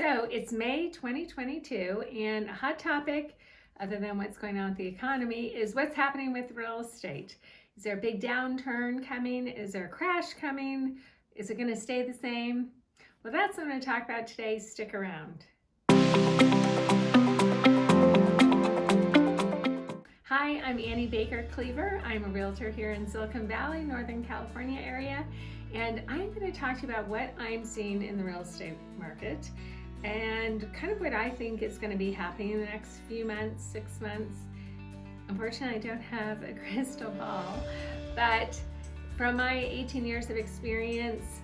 So it's May 2022 and a hot topic other than what's going on with the economy is what's happening with real estate. Is there a big downturn coming? Is there a crash coming? Is it going to stay the same? Well, that's what I'm going to talk about today. Stick around. Hi, I'm Annie Baker Cleaver. I'm a realtor here in Silicon Valley, Northern California area, and I'm going to talk to you about what I'm seeing in the real estate market and kind of what I think is going to be happening in the next few months, six months. Unfortunately, I don't have a crystal ball, but from my 18 years of experience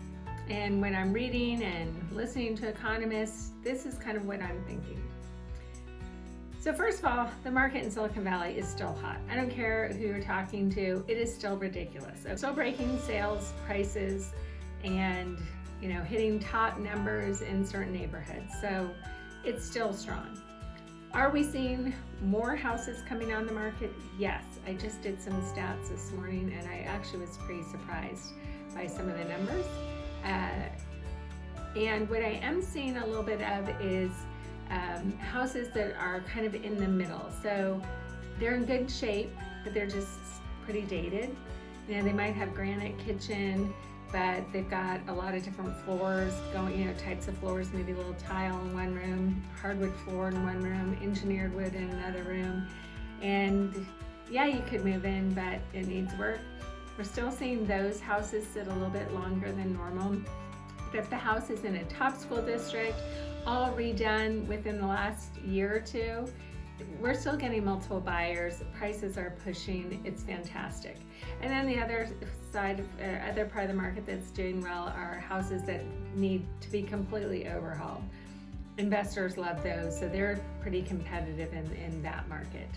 and when I'm reading and listening to economists, this is kind of what I'm thinking. So first of all, the market in Silicon Valley is still hot. I don't care who you're talking to, it is still ridiculous. So still breaking sales prices and you know, hitting top numbers in certain neighborhoods. So it's still strong. Are we seeing more houses coming on the market? Yes. I just did some stats this morning and I actually was pretty surprised by some of the numbers. Uh, and what I am seeing a little bit of is um, houses that are kind of in the middle. So they're in good shape, but they're just pretty dated. You know, they might have granite kitchen, but they've got a lot of different floors going, you know, types of floors, maybe a little tile in one room, hardwood floor in one room, engineered wood in another room. And yeah, you could move in, but it needs work. We're still seeing those houses sit a little bit longer than normal. But if the house is in a top school district, all redone within the last year or two, we're still getting multiple buyers. Prices are pushing. It's fantastic. And then the other side, uh, other part of the market that's doing well are houses that need to be completely overhauled. Investors love those, so they're pretty competitive in, in that market.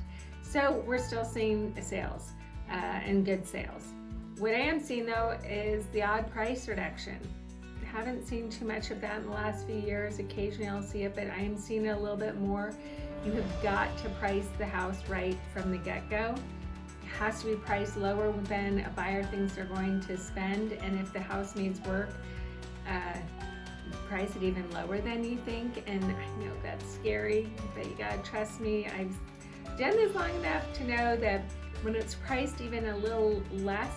So we're still seeing sales uh, and good sales. What I am seeing though is the odd price reduction. Haven't seen too much of that in the last few years. Occasionally I'll see it, but I am seeing it a little bit more you have got to price the house right from the get-go. It has to be priced lower than a buyer thinks they're going to spend, and if the house needs work, uh, price it even lower than you think. And I know that's scary, but you gotta trust me. I've done this long enough to know that when it's priced even a little less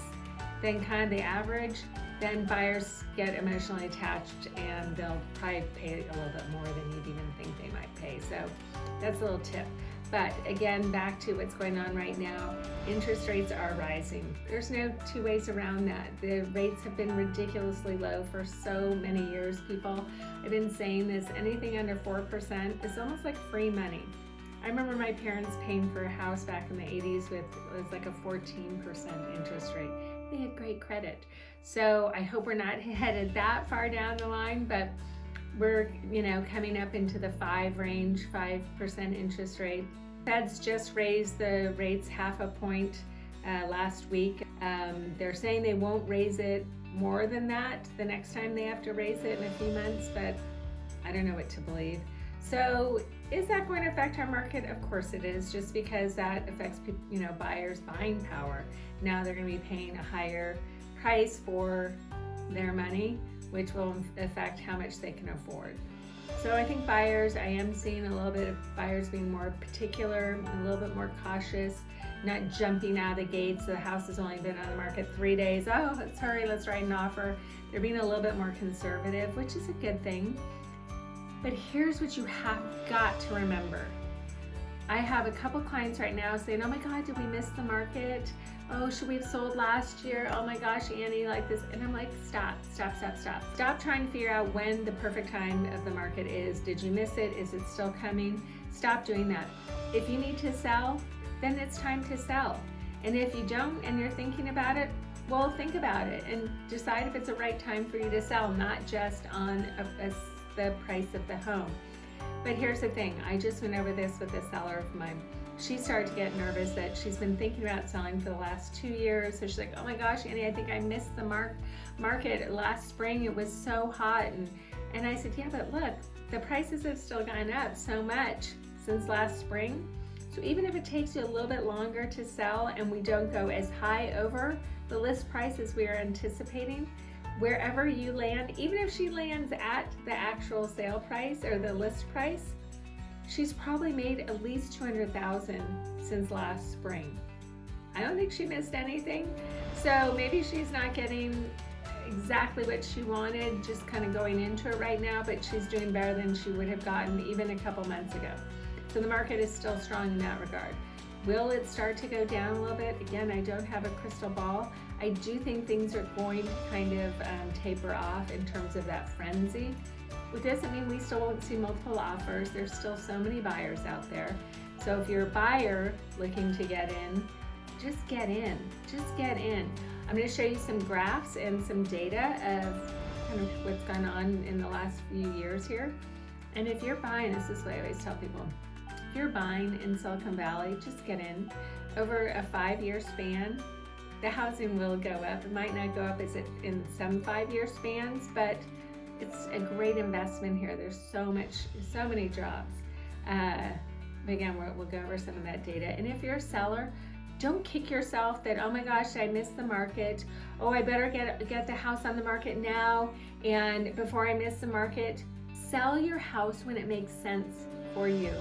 than kind of the average, then buyers get emotionally attached and they'll probably pay a little bit more than you'd even think they might pay. So that's a little tip. But again, back to what's going on right now, interest rates are rising. There's no two ways around that. The rates have been ridiculously low for so many years, people. I've been saying this, anything under 4% is almost like free money. I remember my parents paying for a house back in the 80s with, it was like a 14% interest rate they had great credit. So I hope we're not headed that far down the line, but we're, you know, coming up into the five range, 5% interest rate. Feds just raised the rates half a point uh, last week. Um, they're saying they won't raise it more than that the next time they have to raise it in a few months, but I don't know what to believe. So is that going to affect our market? Of course it is, just because that affects you know buyers' buying power. Now they're going to be paying a higher price for their money, which will affect how much they can afford. So I think buyers, I am seeing a little bit of buyers being more particular, a little bit more cautious, not jumping out of the gates. The house has only been on the market three days. Oh, let's hurry, let's write an offer. They're being a little bit more conservative, which is a good thing. But here's what you have got to remember. I have a couple clients right now saying, oh my God, did we miss the market? Oh, should we have sold last year? Oh my gosh, Annie, like this. And I'm like, stop, stop, stop, stop. Stop trying to figure out when the perfect time of the market is. Did you miss it? Is it still coming? Stop doing that. If you need to sell, then it's time to sell. And if you don't and you're thinking about it, well, think about it and decide if it's the right time for you to sell, not just on a, a the price of the home. But here's the thing, I just went over this with a seller of mine. She started to get nervous that she's been thinking about selling for the last two years. So she's like, oh my gosh, Annie, I think I missed the mark market last spring. It was so hot. And, and I said, yeah, but look, the prices have still gone up so much since last spring. So even if it takes you a little bit longer to sell and we don't go as high over the list prices we are anticipating, wherever you land, even if she lands at the actual sale price or the list price, she's probably made at least 200,000 since last spring. I don't think she missed anything. So maybe she's not getting exactly what she wanted just kind of going into it right now, but she's doing better than she would have gotten even a couple months ago. So the market is still strong in that regard. Will it start to go down a little bit? Again, I don't have a crystal ball. I do think things are going to kind of um, taper off in terms of that frenzy. It doesn't mean we still won't see multiple offers. There's still so many buyers out there. So if you're a buyer looking to get in, just get in, just get in. I'm gonna show you some graphs and some data of kind of what's gone on in the last few years here. And if you're buying, this is what I always tell people, if you're buying in Silicon Valley, just get in. Over a five-year span, the housing will go up. It might not go up as it in some five-year spans, but it's a great investment here. There's so much, so many jobs. Uh, again, we'll, we'll go over some of that data. And if you're a seller, don't kick yourself that, oh my gosh, I missed the market. Oh, I better get, get the house on the market now. And before I miss the market, sell your house when it makes sense for you.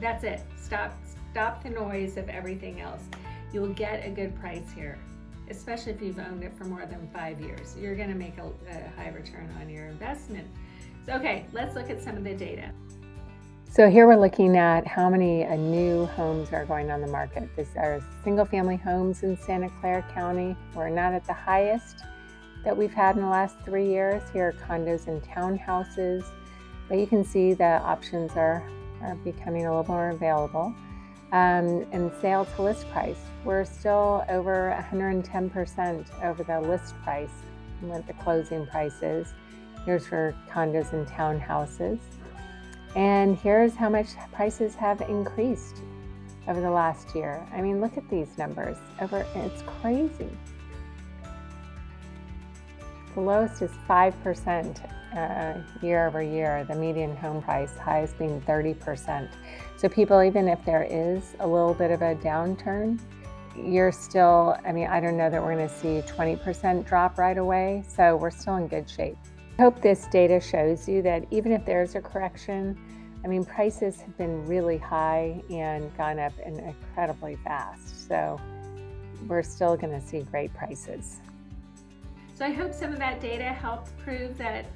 That's it. Stop, stop the noise of everything else. You will get a good price here, especially if you've owned it for more than five years. You're gonna make a, a high return on your investment. So, okay, let's look at some of the data. So here we're looking at how many uh, new homes are going on the market. These are single family homes in Santa Clara County. We're not at the highest that we've had in the last three years. Here are condos and townhouses, but you can see the options are are becoming a little more available. Um, and sale to list price, we're still over 110% over the list price what the closing price is. Here's for condos and townhouses. And here's how much prices have increased over the last year. I mean, look at these numbers. Over, it's crazy. The lowest is 5% uh, year over year, the median home price, highest being 30%. So people, even if there is a little bit of a downturn, you're still, I mean, I don't know that we're gonna see 20% drop right away, so we're still in good shape. I hope this data shows you that even if there's a correction, I mean, prices have been really high and gone up incredibly fast. So we're still gonna see great prices. So I hope some of that data helped prove that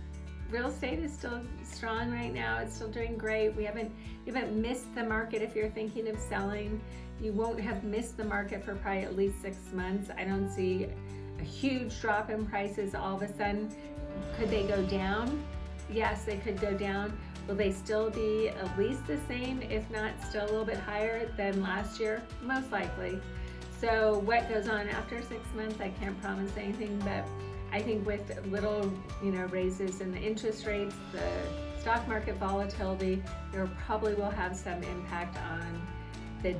real estate is still strong right now. It's still doing great. We haven't, you haven't missed the market if you're thinking of selling. You won't have missed the market for probably at least six months. I don't see a huge drop in prices all of a sudden. Could they go down? Yes, they could go down. Will they still be at least the same, if not still a little bit higher than last year? Most likely. So what goes on after six months, I can't promise anything, but I think with little, you know, raises in the interest rates, the stock market volatility, there probably will have some impact on the,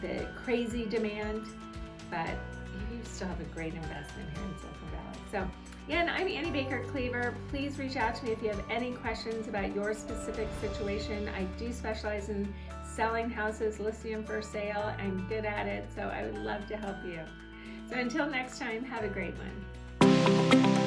the crazy demand, but you still have a great investment here in Silicon Valley. So again, I'm Annie Baker Cleaver. Please reach out to me if you have any questions about your specific situation. I do specialize in selling houses, listing them for sale. I'm good at it, so I would love to help you. So until next time, have a great one. Música